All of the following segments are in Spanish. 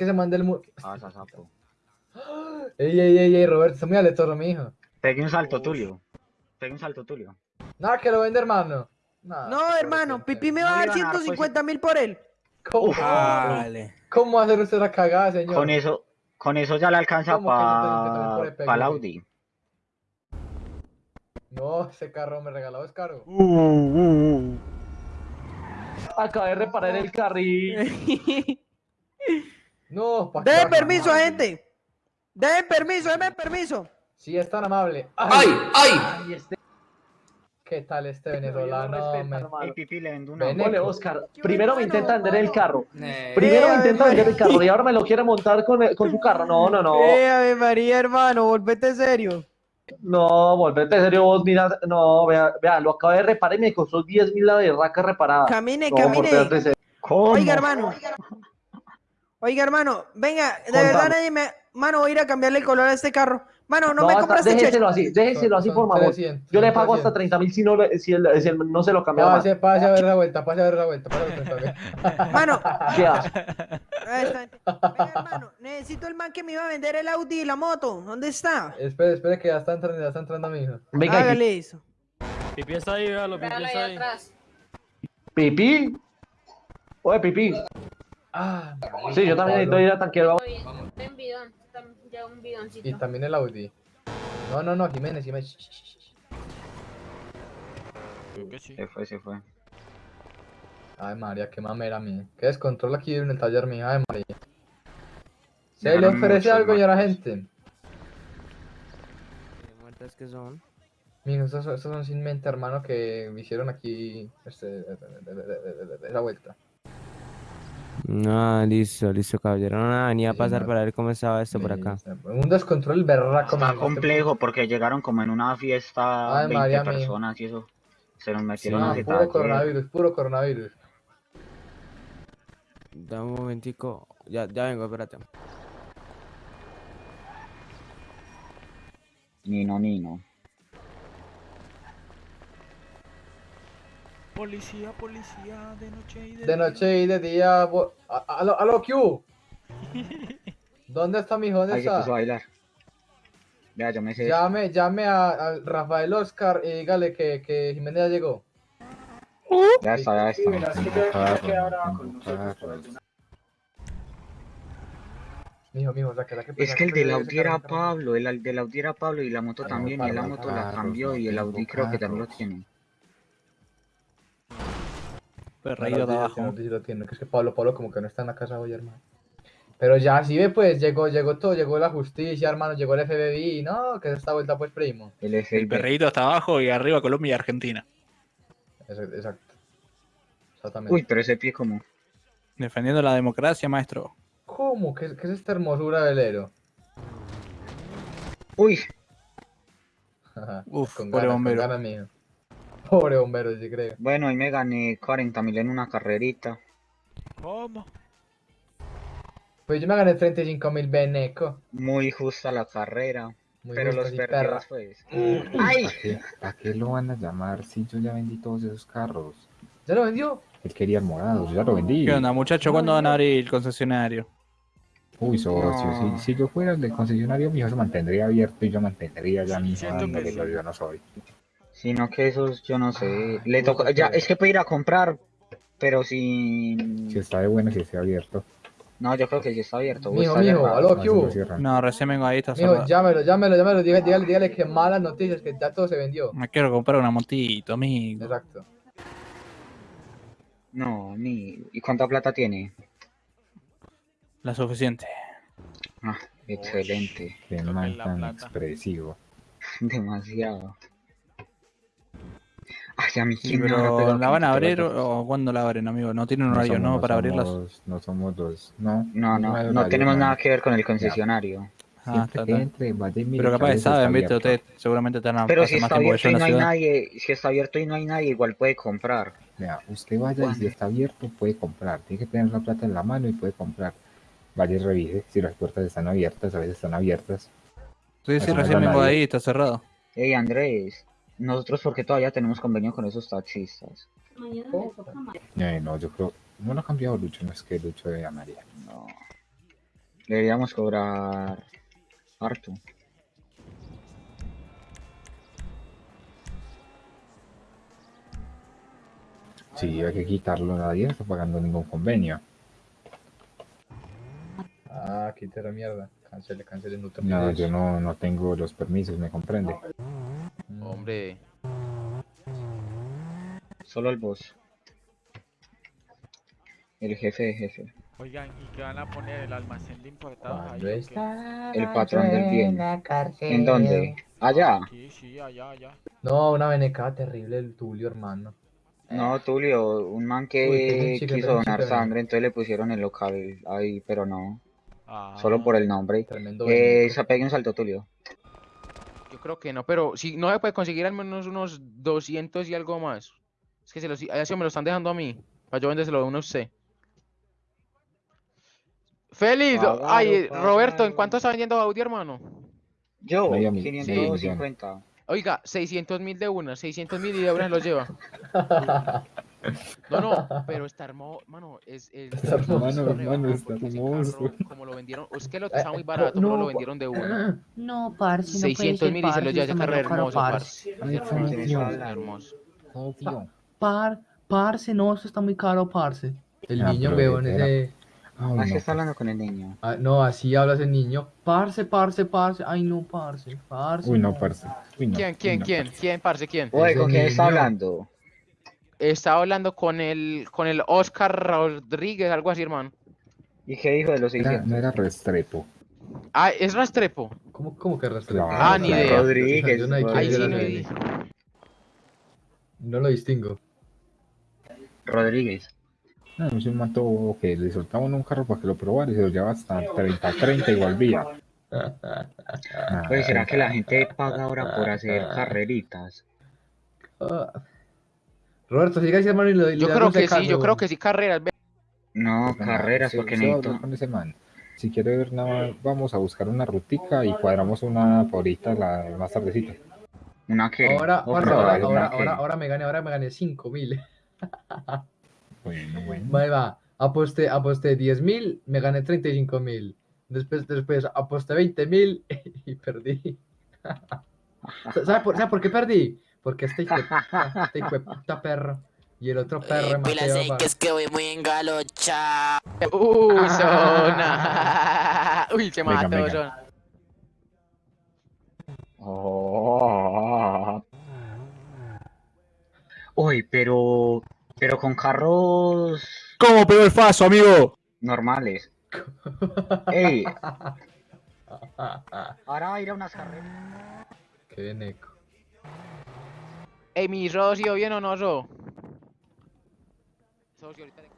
que se mande el muro. Pasa, sapo. Ey, ey, ey, ey, Roberto, está muy aleatoso, mi hijo. Pegue un salto, Tulio. Pegue un salto, Tulio. Nada, que lo vende, hermano. No, por hermano, Pipi me No va a dar iban a dar, pues, 150 mil por él. ¿Cómo, Vale. ¿Cómo hacer usted la cagada, señor? Con eso, con eso ya le alcanza ¿Cómo que yo te- yo también por para pa el? Audi. No, ese carro me regalado es caro. Acabé de reparar el carril. No, pa' baja- permiso, gente. Dejen permiso, denme permiso. Sí, es tan amable. ¡Ay! ¡Ay! Ay, este ¿Qué tal este no venezolano? respeta, me- hermano. Ey, Pipi, le vendo una. Oscar, primero me hermano, intenta vender el hermano. carro. Eh, Primero me intenta vender el carro y ahora me lo quiere montar con, el- con su carro. No, no, no. Eh, Ave María, hermano, volvete serio. No, volvete serio vos, mira. No, vea, vea, lo acabé de reparar y me costó 10 mil la berraca reparada. Camine, No, camine. serio. ¿Cómo? Oiga, hermano. Oiga, hermano, venga, de Contame. verdad nadie me... Mano, voy a ir a cambiarle el color a este carro. Mano, no, me hasta- compras este déjeselo así, déjeselo así Son- por favor. 300, Yo le pago hasta 300. 30 mil si, no, le- si, él, si él no se lo cambia más. Pase, pase a ver la vuelta, pase a ver la vuelta, pase a ver la vuelta. Mano, ¿Qué hace? ahí está. Venga, hermano, necesito el man que me iba a vender el Audi y la moto. ¿Dónde está? espere, espere que ya está entrando, ya está entrando mi hijo. Venga, aquí. Hágale eso. Pipi está ahí, véalo, Pipi está ahí. atrás. Pipí. Oye, Pipí. Ah, Sí, yo también necesito ir a tanquero. Oye, en bidón. Ya un bidoncito. y también el Audi. No, no, no, Jiménez, Jiménez. Sí. Se fue, se fue. Ay, María, qué mamera mía. Qué descontrol aquí en el taller mío, ay, María. ¿Se le ofrece algo, señora Marcos. gente? muertas que son? Mijo, estos, estos son sin mente, hermano, que hicieron aquí este, esa vuelta. No, listo, listo, caballero. No, nada, venía a Sí, pasar no. para ver cómo estaba esto por acá. Un descontrol berraco, Está man. complejo porque llegaron como en una fiesta Ay, 20 María mía. personas y eso. Se nos metieron a ese puro coronavirus, puro coronavirus. Dame un momentico. Ya, ya vengo, espérate. Nino, Nino. Policía, policía, de noche y de, De noche y de día. bo- a- a- Aló, aló, Q. ¿Dónde está mi hijo? ¿Dónde Ahí se puso a está? bailar. Vea, yo me sé. Llame, llame a, a Rafael Oscar y dígale que, que Jiménez ya llegó. Ya está, ya está. Mijo, mijo, saque, saque. Es que el del Audi era. Pablo, el al- del Audi era Pablo y la moto Ah, también, y la moto la carros, cambió y el Audi creo que también lo carros. Tiene. Perreído de abajo. no, sí, sí lo tiene, que es que Pablo, Pablo como que no está en la casa hoy, hermano. Pero ya, sí ve, pues, llegó, llegó todo, llegó la justicia, hermano, llegó el FBI, no, que es esta vuelta, pues, primo. El El perreíto está abajo y arriba Colombia y Argentina. Exacto, exacto. Exactamente. Uy, pero ese pie como. Defendiendo la democracia, maestro. ¿Cómo? ¿Qué, es- qué es esta hermosura, velero? Uy, Uf, con pobre ganas, bombero. Con ganas, mijo. Pobre bombero, sí creo. bueno, ahí me gané 40 mil en una carrerita. ¿Cómo? Pues yo me gané 35 mil beneco. Muy justa la carrera. Muy pero los sí, perdidos, pues. ¡Ay! ¿A qué, ¿A qué lo van a llamar si yo ya vendí todos esos carros? ¿Ya lo vendió? Él quería el morado, yo ya lo vendí. ¿Qué onda, muchacho? ¿Cuándo van a abrir el concesionario? Uy, socio, No. si, si yo fuera el del concesionario, mi hijo se mantendría abierto y yo mantendría ya mi hijo que yo no soy. Sino que esos, yo no sé. Ah, Le tocó. puta Ya, es que puede ir a comprar, pero sin. Si está de bueno, si esté abierto. No, yo creo que sí está abierto. Mijo, está mijo, aló, No, cierran. No, recién vengo ahí, está Mijo, llámelo, llámelo, llámelo, dígale, dígale, dígale que malas noticias, que ya todo se vendió. Me quiero comprar una motito, amigo. Exacto. No, ni. ¿Y cuánta plata tiene? La suficiente. Ah, excelente. Qué man tan plata. expresivo. Demasiado. Pero ¿la van a abrir o cuándo la abren, amigo? No tienen horario, somos- ¿no? Para abrirlas. No somos dos. No, No, no, no tenemos no. nada que ver con el concesionario. Ah, está, que está. entre, vaya y mire Pero capaz saben, viste, ustedes seguramente están a Pero si más está abierto y no hay nadie, si está abierto y no hay nadie, igual puede comprar. Vea, usted vaya y si está abierto puede comprar. Tiene que tener la plata en la mano y puede comprar. Vaya y revise si las puertas están abiertas, a veces están abiertas. Sí, sí, no recién vengo de ahí, está cerrado. Ey, Andrés, nosotros porque todavía tenemos convenio con esos taxistas. Mañana me toca más. Eh, no, yo creo, no lo ha cambiado Lucho, no es que Lucho de María. No. Deberíamos cobrar harto. Sí, hay que quitarlo, nadie no está pagando ningún convenio. Ah, quite la mierda. Cancele, cancele, no te No, yo no, no tengo los permisos, ¿me comprende? Hombre, Solo el boss. El jefe de jefe. Oigan, ¿y qué van a poner el almacén de importados ahí? Está El patrón del bien. ¿En dónde? Allá. Sí, sí, allá, allá. No, una veneca terrible el Tulio, hermano. No, Tulio, un man que quiso donar sangre, entonces le pusieron el local ahí, pero no. Ah, Solo por el nombre. Tremendo Eh, se pegue un salto, Tulio. Yo creo que no, pero si no se puede conseguir al menos unos 200 y algo más. Es que se los, sí me lo están dejando a mí. Para yo vendérselo a uno a usted. Félix, Pagalo, ay, Roberto, ¿en cuánto está vendiendo Audi, hermano? Yo, Medio mil- 550. Oiga, 600 mil de una, 600 mil y de una se los lleva. No, no, pero está hermoso, mano, es, es Está hermoso. Hermano, está hermoso. carro, como lo vendieron, es que lo está muy barato, pero no, lo vendieron de una. No, parce, no puede 600 ser, mil y se lo parce, lleva está carro hermoso, parce. hermoso. Oh, tío. Par, parce, no, eso está muy caro, parce. El Ah, niño, weón, ese. Ay, Ah, es que no, está hablando con el niño. Ah, no, así habla ese niño. Parce, parce, parce. Ay, no, parce, parce. Uy, no, parce. Uy, no. ¿Quién, Uy, quién, no, quién? parce. ¿Quién, parce, quién? Oye, ¿con quién está hablando? Estaba hablando con el, con el Oscar Rodríguez, algo así, hermano. ¿Y qué dijo de los Era- 600? no era Restrepo. Ah, es Rastrepo. ¿Cómo, cómo que Restrepo? Claro, Ah, ni idea. Rodríguez, no Ahí sí no hay... No lo distingo. Rodríguez. No, es un mato que le soltaban un carro para que lo probara y se lo llevaba hasta 30, 30 y volvía. Ah, Oye, ¿será que la gente paga ahora por hacer carreritas? Ah. Roberto, siga ese hermano y lo Yo creo que sí, yo creo que sí, carreras. ve- No, pues, carreras, sí, porque sí, necesito... con ese man. Si quiere ver nada más, vamos a buscar una rutica y cuadramos una por ahorita la, más tardecita. ¿Una qué? Ahora, Oh, ahora, ahora, ¿una ahora, ahora, ahora me gané, ahora me gané 5 mil. Bueno, bueno. Vale, va. Aposté, aposté 10 mil, me gané 35 mil. Después, después aposté 20 mil y perdí. ¿Sabe por, sabe por qué perdí? Porque este hijo de puta, este hijo de puta perro y el otro perro Mateo, va. que voy muy engalocha. Uy, zona. Uy, se mató, venga. zona. Oh. Uy, pero... Pero con carros ¿Cómo pegó el faso, amigo? normales. Ey, ahora va a ir a unas carreras. Qué veneco. Ey, mi socio, ¿bien o no, so? Socio, ahorita... le-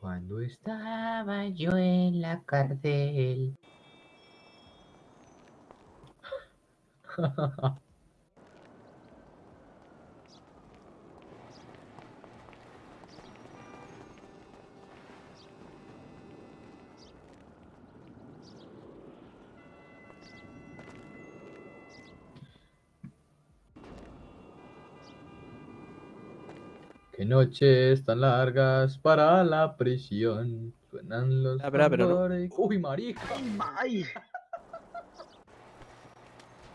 Cuando estaba yo en la cárcel. Qué noches tan largas para la prisión. Suenan los Ah, pero no. Uy, marica. Ay,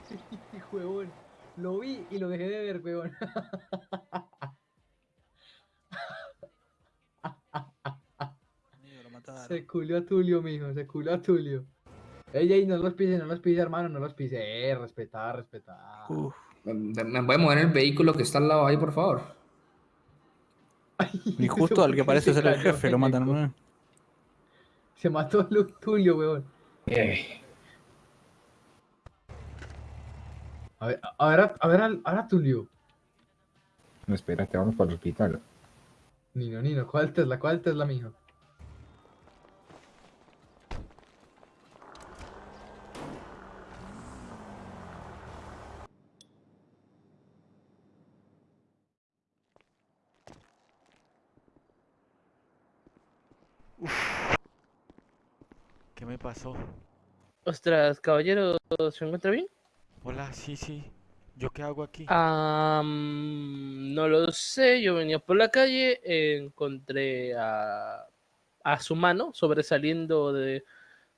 Huevón. Lo vi y lo dejé de ver, huevón. Se culió a Tulio, mijo. Se culió a Tulio. Ey, ey, no los pise, no los pise, hermano. No los pise. Eh, respetar, respetar. Uf, ¿Me, me voy a mover en el vehículo que está al lado ahí, por favor? ni justo al que parece ser el jefe lo matan. ¿no? Se mató Lu- Tulio, weón. Eh, A ver, a ver, a ver, ahora Tulio. No, espérate, vamos para el hospital. Nino, Nino, ¿cuál Tesla? ¿Cuál Tesla, mijo? Me pasó? Ostras, caballero, ¿se encuentra bien? Hola, sí, sí. ¿Yo qué hago aquí? Mm, no lo sé, yo venía por la calle, encontré a, a su mano, sobresaliendo de,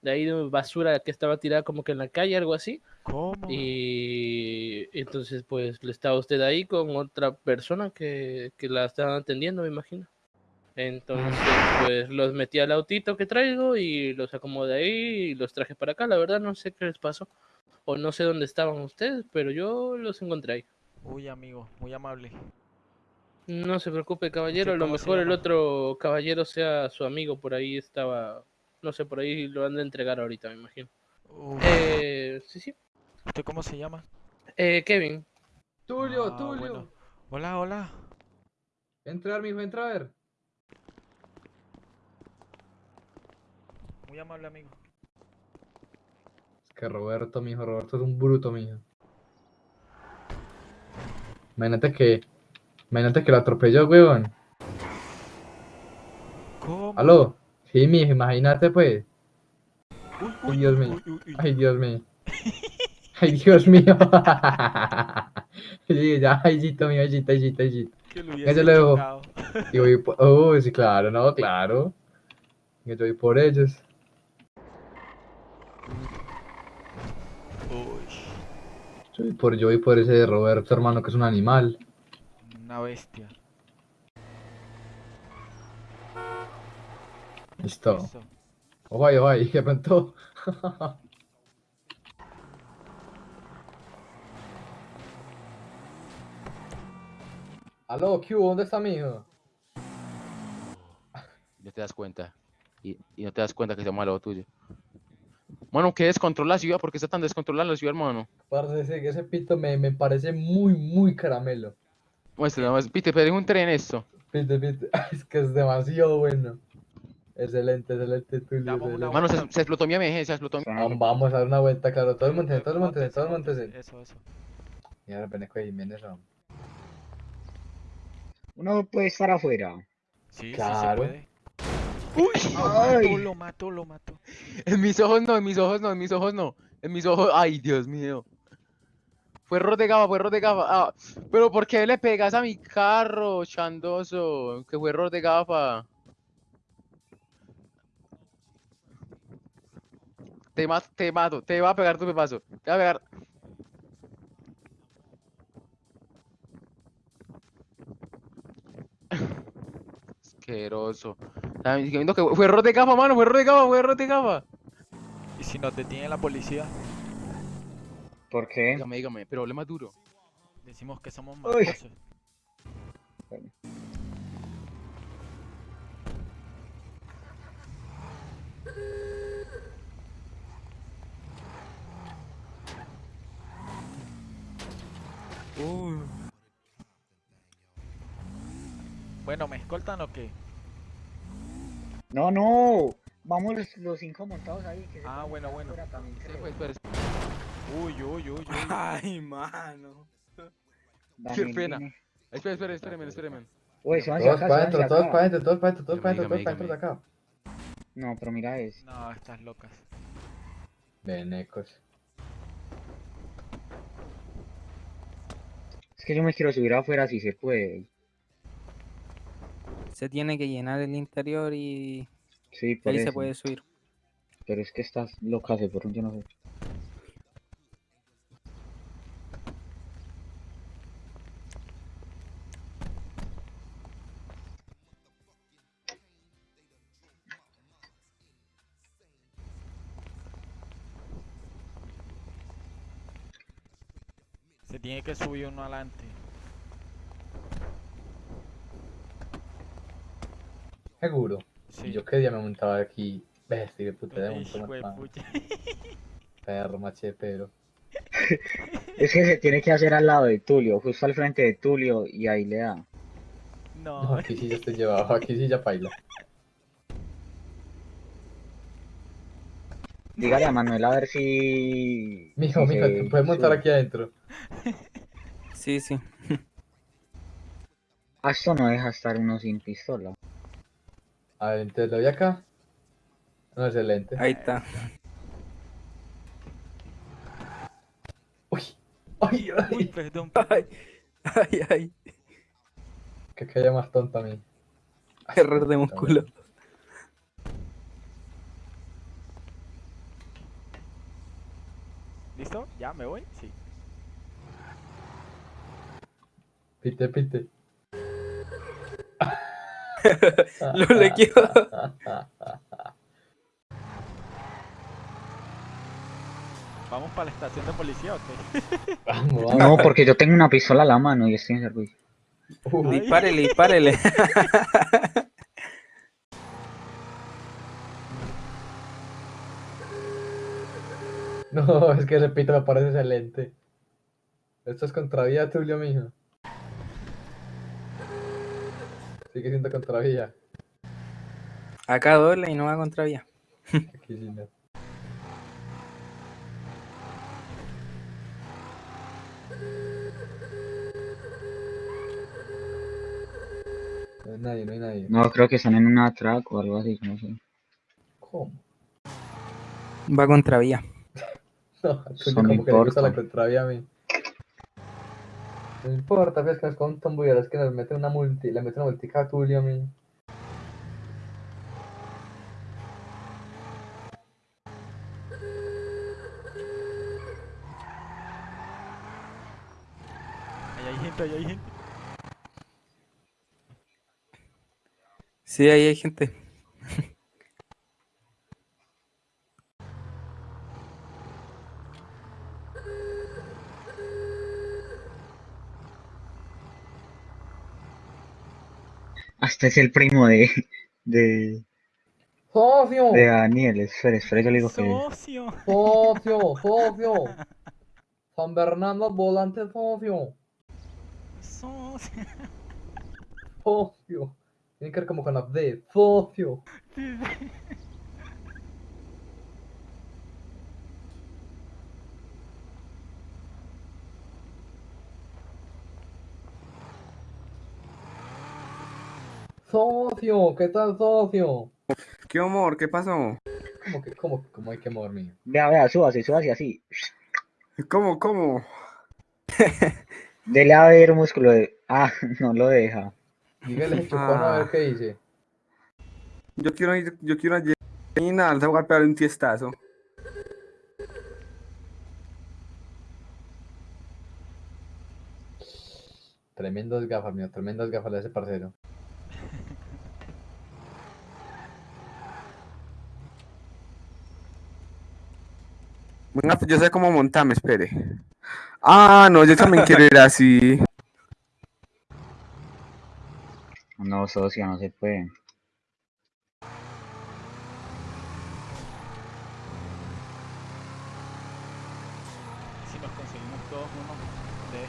de ahí de basura que estaba tirada como que en la calle, algo así. ¿Cómo? Y entonces, pues, le estaba usted ahí con otra persona que, que la estaban atendiendo, me imagino. Entonces, pues, los metí al autito que traigo y los acomodé ahí y los traje para acá. La verdad, no sé qué les pasó. O no sé dónde estaban ustedes, pero yo los encontré ahí. Uy, amigo, muy amable. No se preocupe, caballero. A lo ¿cómo se mejor el otro caballero sea su amigo. Por ahí estaba. No sé, por ahí lo han de entregar ahorita, me imagino. Uf, Eh, sí, sí. ¿Usted cómo se llama? Eh, Kevin. Tulio, Ah, Tulio. bueno. Hola, hola. Entra a ver, mijo, entra a ver. Muy amable, amigo. Es que Roberto, mijo, Roberto es un bruto, mijo. Imagínate que. Imagínate que lo atropelló, weón. ¿Cómo? ¿Aló? Sí, mijo, imagínate, pues. Uy, Ay, uy, Dios uy, mío. uy. Ay, Dios mío. Ay, Dios mío. Sí, ya, ayito, mío, ayito, ayito, ayito. Que lo hubiese se lo dejo. Y voy por... Oh, sí, claro, no, claro. Yo voy por ellos. Uy, Yo voy por, yo voy por ese de Roberto, hermano, que es un animal. una bestia. Listo. Listo. Ojo ahí, ojo ahí, que pronto. Aló, ¿qué hubo? ¿Dónde está mi hijo? Ya te das cuenta. Y, y no te das cuenta que estamos al lado tuyo. Mano, ¿qué descontrola la ciudad? ¿Por qué está tan descontrolada la ciudad, hermano? Parce, ese, ese pito me, me parece muy, muy caramelo. Muestra, nada más. Pite, pero es un tren esto. Pite, pite. Es que es demasiado bueno. Excelente, excelente, Tulio. Mano, se, se explotó mi emergencia, se explotó mi... Vam- Vamos a dar una vuelta, claro. Todos montense, todos montense, Móntese, todos móntese. montense. Eso, eso. Y ahora Beneco y Jiménez. Uno puede estar afuera. Sí, sí se Claro. puede. Uy, lo Ay. lo mató, lo mató. En mis ojos no, en mis ojos no, en mis ojos no. En mis ojos, ay, Dios mío. Fue error de gafa, fue error de gafa. Ah, pero ¿por qué le pegas a mi carro, chandoso? Que fue error de gafa. Te mato, te mato, te va a pegar tu pepazo. Te va a pegar. Asqueroso. Que fue error de gafa, mano, fue error de gafa, fue error de gafa. ¿Y si nos detiene la policía? ¿Por qué? Dígame, dígame, problema duro. Decimos que somos Uy. mafiosos. Bueno, ¿me escoltan o qué? No, no. Vamos los, los cinco montados ahí. Que se Ah, bueno, bueno. también, Sí, pues, pues, Uy, uy, uy, uy. Ay, mano. Qué pena. Espera, espera, espérame, espérame. Uy, súbanse Todos acá, para adentro, todos para adentro, todos para adentro, todos para adentro, todos para adentro de acá. No, pero mira es. No, estás locas. Venecos. Es que yo me quiero subir afuera si se puede. Se tiene que llenar el interior y Sí, por ahí eso. se puede subir. Pero es que estás loca, se por un yo no sé. Se tiene que subir uno adelante. Seguro. Sí. Yo qué día me montaba aquí. Bestia, de puta, de juepucha. Perro, machepero. Es que se tiene que hacer al lado de Tulio, justo al frente de Tulio, y ahí le da. No, No, aquí sí ya estoy llevado, aquí sí ya paila. Dígale a Manuel a ver si. Mijo, si mijo, se te puedes montar aquí adentro. Sí, sí. Ah, esto no deja estar uno sin pistola. A ver, entonces lo vi acá. No, es el lente. Ahí está. Uy, ay, ay. Uy, perdón. Ay, ay, ay. Que queda más tonto a mí. Error de músculo. ¿Listo? ¿Ya me voy? Sí. Pinte, pinte. Lo lequeó. ¿Vamos para la estación de policía o qué? Vamos, vamos. No, porque yo tengo una pistola a la mano y estoy en servicio. Uy, Dispárele, dispárele. No, es que ese pito me parece excelente. Esto es contravía, Tulio, mijo. Sigue siendo contravía. Acá doble y no va contra vía. Aquí sí no. No hay nadie, no hay nadie. No, creo que están en una track o algo así, no sé. ¿Cómo? Va contra vía. No, como que le gusta la contravía a mí. No importa, ves que nos con un es que nos mete una multi, le mete una multica a Tulio a mí. Ahí hay gente, ahí hay gente. Sí, ahí hay gente. Hasta es el primo de, de, ¡Socio! de Daniel. Espera, espera, yo le digo que... Socio. ¡Socio! ¡Socio! San Bernardo volante socio. Socio. Socio. Tiene que ver como con la D. Socio. Socio. ¿Qué tal, socio? ¿Qué amor? ¿Qué pasó? ¿Cómo que, cómo, cómo hay que amor mío? Vea, vea, súbase, súbase así. ¿Cómo, cómo? Dele a ver músculo de... Ah, no lo deja. Dígale chupón a ver qué dice. Yo quiero ir, yo quiero ir a nada, le a pegar un tiestazo. Tremendas gafas, mío. Tremendas gafas de ese parcero. Venga, yo sé cómo montarme, espere. Ah, no, yo también quiero ir así. No, socio, no se puede. Si nos conseguimos todos uno de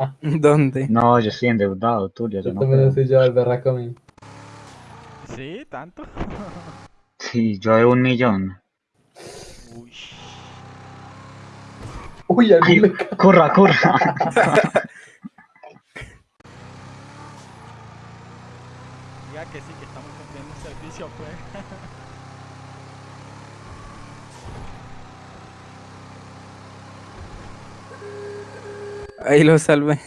estos. ¿Dónde? No, yo estoy endeudado, Tulio, yo Yo no también puedo. estoy ya el berraco a mí. ¿Sí? ¿Tanto? Sí, yo de un millón. Uy, a mí Ay, me corra, corra. Diga que sí, que estamos cumpliendo un servicio, pues. Ahí lo salvé.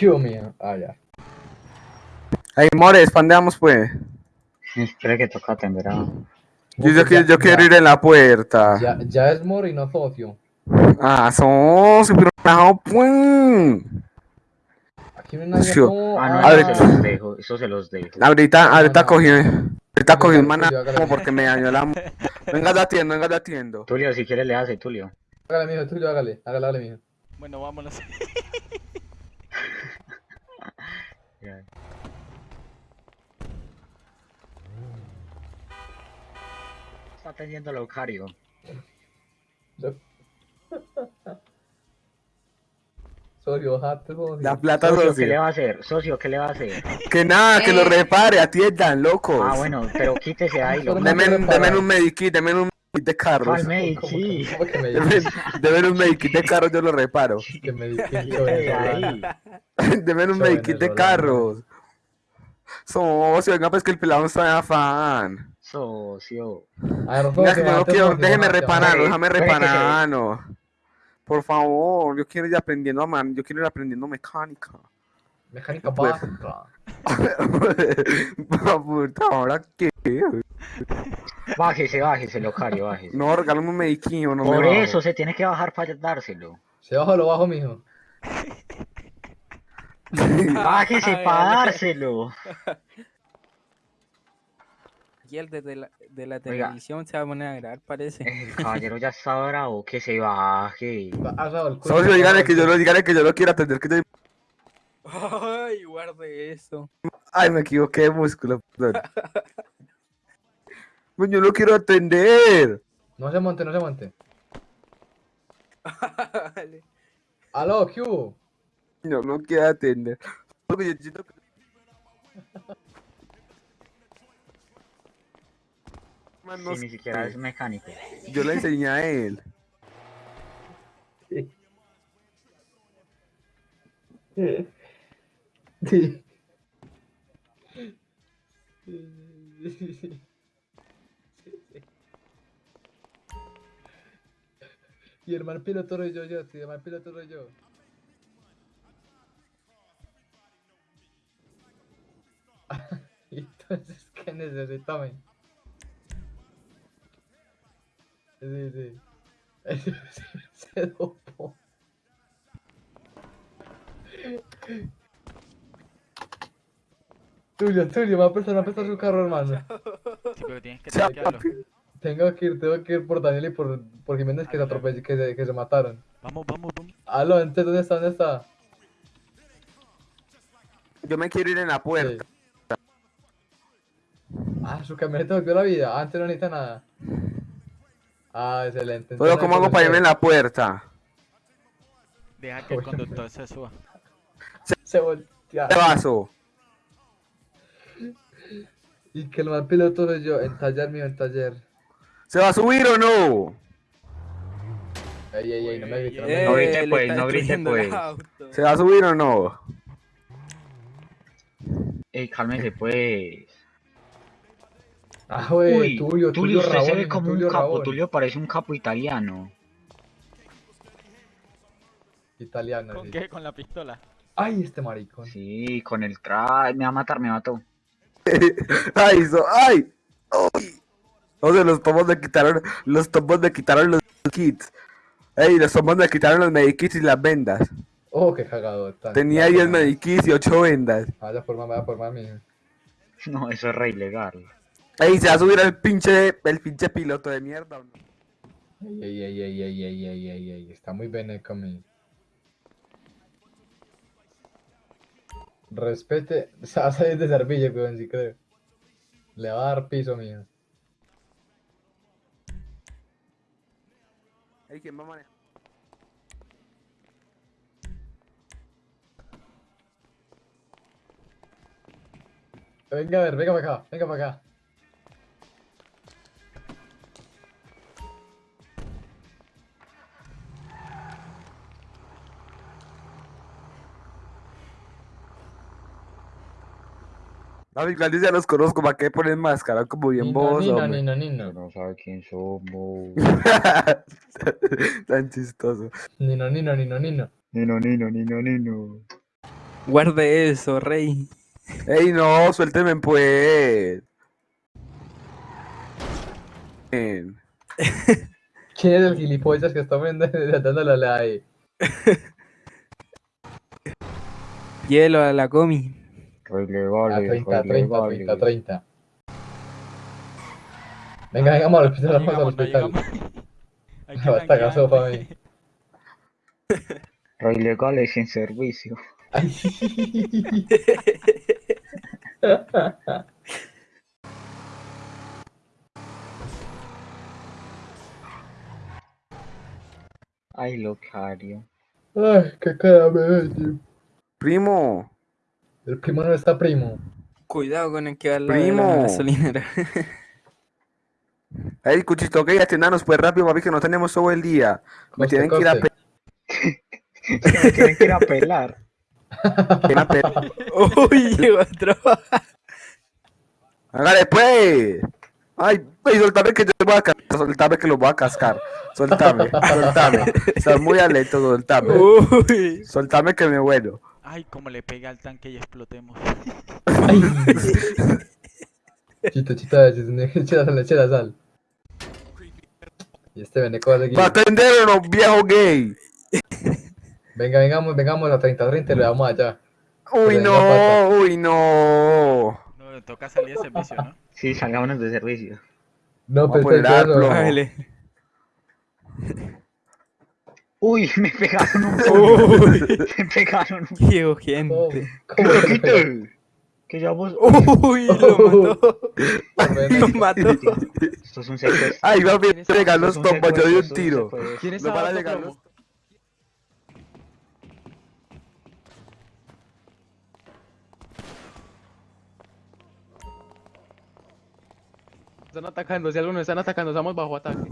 Dios mío. Ah, ya. Ey, Mores, pandeamos pues. Espera que toca atender a... Yo, yo, ya- yo quiero ya- ir en la puerta. Ya, ya es Mori, no socio. Ah, son super relajado, pues. Aquí no hay nadie. No. Ah, no, A eso se los dejo, eso se los dejo. Ahorita, ahorita no. cogí, ahorita cogí un Hágale, maná Tulio, porque me dañó la... Venga, te atiendo, venga, te atiendo. Tulio, si quieres le hace, Tulio. Hágale, mijo, tuyo, hágale. Hágale, hágale, mijo. Bueno, vámonos. Ya. Está atendiendo Locario. Socio. La plata, Socio, ¿qué le va a hacer? Socio, ¿qué le va a hacer? Que nada, que lo repare, atiendan, locos. Ah, bueno, pero quítese ahí, lo Pero Deme, no te deme reparan. un medikit, deme un de carros. ¿Cuál medikit? ¿Cómo, cómo que me deme un medikit de carros, yo lo reparo. que me un medikit de carros. Socio, venga, pues que el pelado está de afán. Socio. A ver, Venga, socio, que yo no jate, quiero, socio, déjeme jate, reparar, Hombre, déjame puede que se- reparar, no. Por favor, yo quiero ir aprendiendo a man, yo quiero ir aprendiendo mecánica. Mecánica Pues- básica. Puta, ¿ahora qué? Bájese, bájese, locario, bájese. No, regálame un mediquillo, no Por me eso se tiene que bajar para dárselo. Se bajo lo bajo, mijo. Bájese para dárselo. Y el de, de la, de la Oiga. televisión se va a poner a grabar, parece. El caballero ya está bravo, que se baje. Socio, dígale que yo lo, dígale que yo lo quiero atender, que yo... Ay, guarde eso. Ay, me equivoqué de músculo, perdón. yo lo quiero atender. No se monte, no se monte. Aló, ¿qué hubo? Yo no quiero atender. Porque yo siento que- Man, no Si ni siquiera es mecánico. Yo le enseñé a él. Sí. Y el mal piloto soy yo, yo, sí, el mal piloto soy yo. Entonces, ¿qué necesitame? Sí, sí. Se, se dopó. Tulio, Tulio, me va a prestar, va a prestar su carro, hermano. Sí, pero tienes que tanquearlo. Tengo que ir, tengo que ir por Daniel y por, por Jiménez que se atropelló, que se, que se mataron. Vamos, vamos, vamos. Aló, entonces, ¿dónde está? ¿Dónde está? Yo me quiero ir en la puerta. Ah, su camioneta volvió la vida. Antes no necesita nada. Ah, excelente. Pero ¿cómo hago para irme en la puerta? Deja que el conductor se suba. Se voltea. ¿Qué vaso? Y que el mal piloto soy yo, en taller mío, en taller. ¿Se va a subir o no? Ey, ey, ey, no me grites, no Eh, No grites. grite, pues, no grite, pues. ¿Se va a subir o no? Ey, cálmese, pues. Ah, güey, Uy, Tulio, Tulio, usted se ve como Tulio un capo. Rabón. Tulio parece un capo italiano. Italiano, ¿Con sí. qué? Con la pistola. Ay, este maricón. Sí, con el tra... Me va a matar, me mató. ¡Ay, so, ay! ¡Ay! O sea, los tomos le quitaron, los tomos le quitaron los kits. Ey, los tomos le quitaron los medikits y las vendas. Oh, qué cagado. tan- Tenía tan 10 cagado. medikits y 8 vendas. Vaya por más, vaya por más, mijo. No, eso es re ilegal. Ey, se va a subir el pinche, el pinche piloto de mierda. ¿o no? Ey, ey, ey, ey, ey, ey, ey, ey, ey, está muy bien conmigo. Respete, se va a salir de servicio, weón, sí creo. Le va a dar piso, mío. Ey, ¿quién va a manejar? Venga a ver, venga para acá, venga para acá. Los grandes ya los conozco, ¿para qué ponen máscara? Como bien Nino, hombre. Nino, Nino. No sabe quién somos. Tan chistoso. Nino, Nino, Nino, Nino. Nino, Nino, Nino, Nino. Guarde eso, rey. Ey, no, suélteme pues. ¿Quién es el gilipollas que está viendo- dándole ahí? Hielo a la comi. Relevar, a 30, 30, 30, 30. Venga, vengamos al hospital, vamos al hospital. Basta, caso para mí. Rey legal es sin servicio. Ay, Locario. Ay, qué cara me Primo. El primo no está primo. Cuidado con el que va al lado de Primo. la gasolinera. ey, cuchito, que atiéndanos pues rápido, papi, que no tenemos todo el día. Me Coste, tienen que ir a coste. pe- Me tienen que ir a pelar. tienen a pe- Uy, llegó otro. Hágale pues. Ay, ay, soltame que yo te voy a cascar, soltame que lo voy a cascar. Soltame, soltame. Estás muy alento, soltame. Uy. Soltame que me vuelo. Ay, como le pega al tanque y explotemos. Chito, chito, chita sal, chita sal. Y este veneco va a seguir. ¡Para atender o no, viejo gay! Venga, vengamos, vengamos a 30-30 y le damos allá. Uy, no, uy, no. No, le toca salir de servicio, ¿no? Sí, salgámonos de servicio. No, Vamos pero a poner pero- plomo. Hágale. Uy, me pegaron un Uy. Me pegaron un Qué gente. ¿Cómo? ¡Qué ¿Cómo que vos... Uy, lo mató. Lo mató. Esto es un secuestro. Ay, va a llegar los tombos, yo di un tiro. esto es un secuestro. ¿Quién Me está van a dando llegar los... Están atacando, si algo nos están atacando, estamos bajo ataque.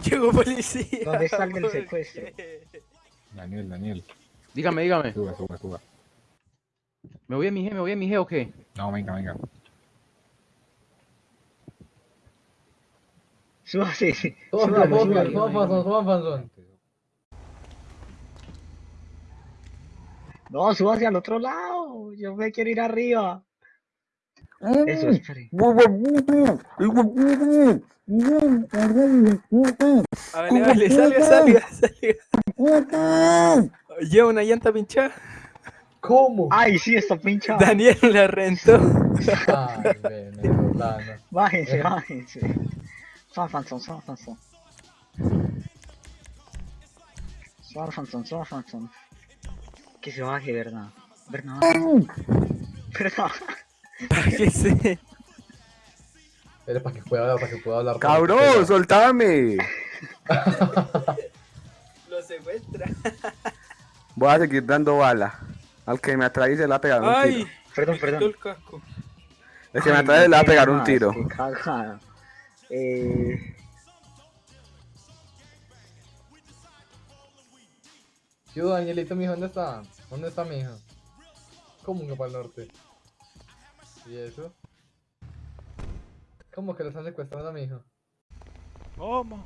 Llegó policía. ¿Dónde está el secuestro? Daniel, Daniel. Dígame, dígame. Suba, suba, suba. ¿Me voy a mi G, me voy a mi G o qué? No, venga, venga. Súbase, sí. Suban, Fanzón, suban, Fanzón. No, súbase al otro lado. Yo me quiero ir arriba. Eso. Hágale, hágale, salga, salga, salga. Lleva una llanta pinchada. ¿Cómo? Ay, sí, está pinchado. Daniel la rentó. Ay. Bájense, bájense. Fanzón. Que se baje, ¿verdad? ¿Verdad? ¿Verdad? Bájese. Era para que pueda hablar, para que pueda hablar. Cabrón, soltame. Lo secuestra. Voy a seguir dando bala. Al que me atrae se le va a pegar un Ay, tiro. Perdón, perdón. el casco. El que me Ay, atrae le va a pegar un tiro. Qué cagada. Eh... Sí, Danielito, mijo, ¿dónde está? ¿Dónde está mi hija? ¿Cómo que para el norte? ¿Y eso? ¿Cómo que lo están secuestrando a mi hijo? ¿Cómo?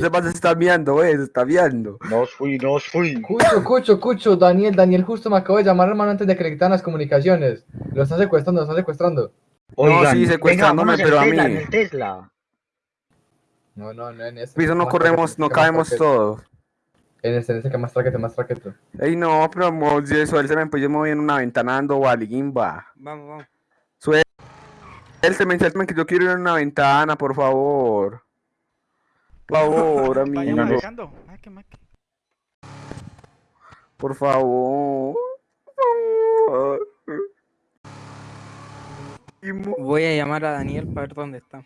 Man se está viendo, eh, se está viendo. No fui, no fui. Cucho, Cucho, Cucho, Daniel, Daniel justo me acabo de llamar, hermano, antes de que le quitaran las comunicaciones. Lo están secuestrando, lo están secuestrando. Oigan, sí, secuestrándome, pero a Tesla, mí. Tesla. No, no, no, en este. Piso no más corremos, no más traquete. todos. En en este que más traquete, más traquete. Ey, no, pero mo, si suélteme, pues yo me voy en una ventana dando baligimba. Vamos, vamos. Suélteme, suélteme que yo quiero ir en una ventana, por favor. Por favor, amigo. Por favor. Por favor. Imo. Voy a llamar a Daniel para ver dónde está.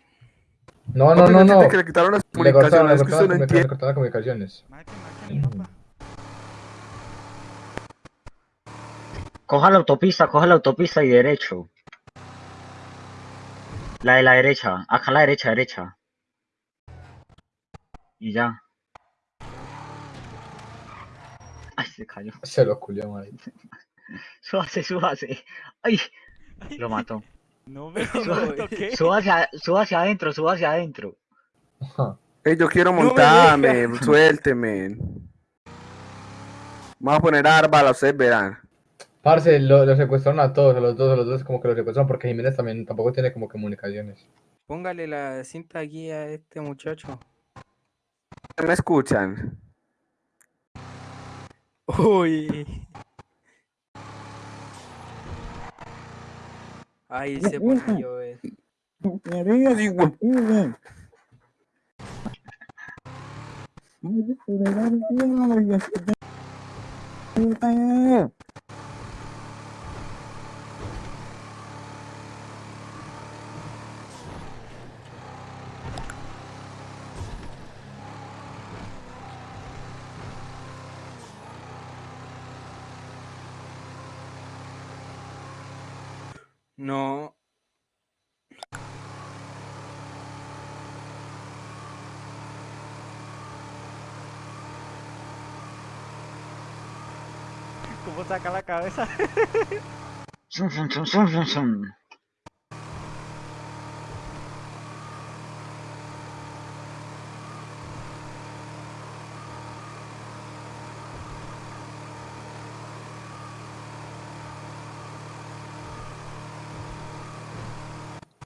No, no, no, no. que le quitaron las Le cortaron, comunicaciones, es que cortaron, usted no las comunicaciones, le entiende. cortaron las comunicaciones. Coja la autopista, coja la autopista y derecho. La de la derecha, acá a la derecha, derecha. Y ya. Ay, se cayó. Se lo culió, madre. Súbase, súbase. Ay, lo mató. No me Suba- no, toqué. Súbase, a- súbase adentro, súbase adentro. Ey, yo quiero me montarme, suélteme. Vamos a poner árbalas, ustedes verán. Parce, lo, lo secuestraron a todos, a los dos, a los dos como que lo secuestraron porque Jiménez también tampoco tiene como comunicaciones. Póngale la cinta aquí a este muchacho. ¿Me escuchan? Uy. Ahí se pone a llover. No. puedo sacar la cabeza. Son, son, son, son, son, son.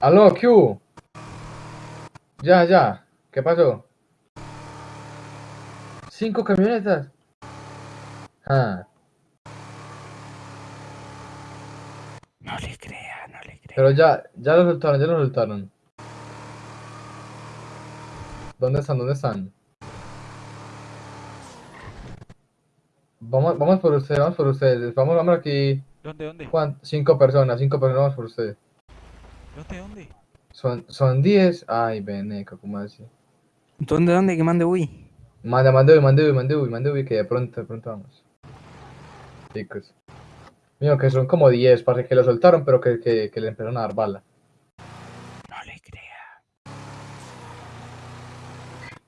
Aló, Q. Ya, ya. ¿Qué pasó? Cinco camionetas. Ah. Pero ya, ya lo soltaron, ya lo soltaron. ¿Dónde están? ¿Dónde están? Vamos, vamos por ustedes, vamos por ustedes. Vamos, vamos aquí. ¿Dónde, dónde? ¿Cuán- Cinco personas, cinco personas, vamos por ustedes. ¿Dónde, dónde? Son, son diez. Ay, veneco, ¿cómo así? ¿Dónde, dónde? Que mande uy. Manda, mande uy, mande uy, mande uy, mande uy, que de pronto, de pronto vamos. Chicos. Mío, que son como 10, parece que lo soltaron, pero que, que, que le empezaron a dar bala. No le crea.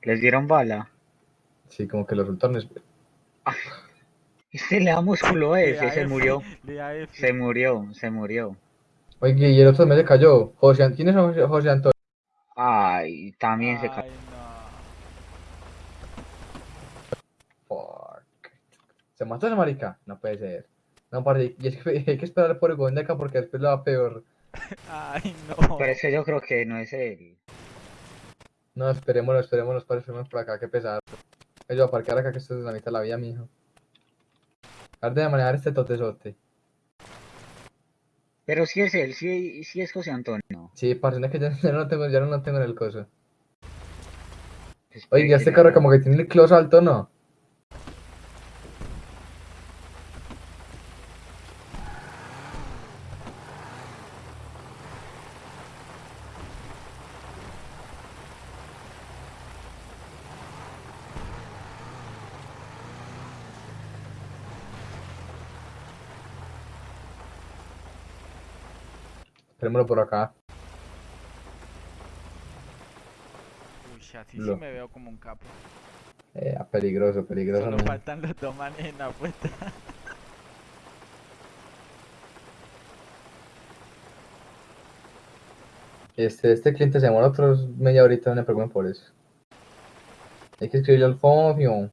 ¿Les dieron bala? Sí, como que lo soltaron. es- Este le da músculo a Le ese, se murió. Se murió, se murió. Oye, y el otro me se cayó. José, ¿quién es José, José Antonio? Ay, también se Ay, cayó. no. Fuck. ¿Se mató ese marica? No puede ser. No, parce, y es que hay que esperar por el Gondeca porque después lo va peor. Ay, no. Pero es que yo creo que no es él. No, esperémoslo, esperémoslo, parce, esperémoslo por acá, qué pesado. Yo voy a parquear acá que esto es la mitad de la vida, mijo. Ver, de manejar este totesote. Pero sí es él, sí, sí es José Antonio. Sí, parce, es que ya, ya no lo tengo, ya no lo tengo en el coso. Espere Oye, que este carro como que tiene el close alto, ¿no? Esperémoslo por acá. Uy, así Lo- sí me veo como un capo. Eh, peligroso, peligroso. Solo mijo. faltan los dos manes en la puesta. Este, este cliente se demora otros media horita, no me preocupen por eso. Hay que escribirle al Fofio.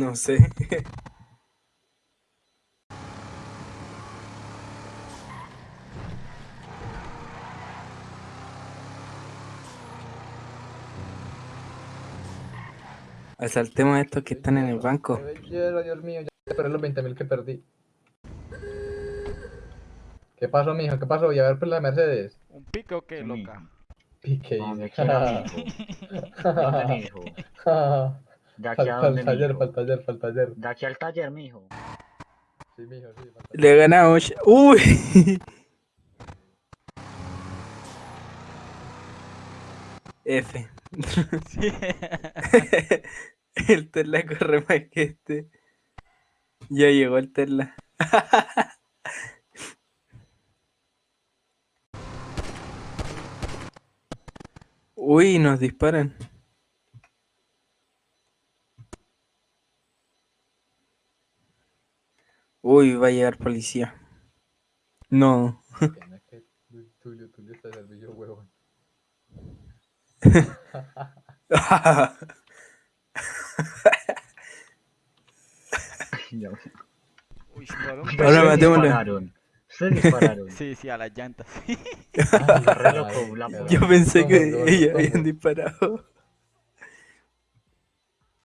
No sé. Asaltemos a estos que están en el banco. Dios mío, ya esperé los 20.000 que perdí. ¿Qué pasó, mijo? ¿Qué pasó? ¿Y a ver por la Mercedes? ¿Un pique o qué, loca? Pique. ¿Dónde dice. De aquí a Falta dónde, el taller, mijo? falta el taller, el taller. De aquí al taller, mijo. Sí, mijo, sí, falta Le ganamos. ¡Uy! F. Sí. el Tesla corre más que este. Ya llegó el Tesla. Uy, nos disparan. Uy, va a llegar policía. No. Tulio, Tulio está huevón. Uy, Ahora matémoslo. dispararon. Sí, sí, a las llantas. Re loco, la. Yo pensé ¿Cómo, que ellos habían disparado.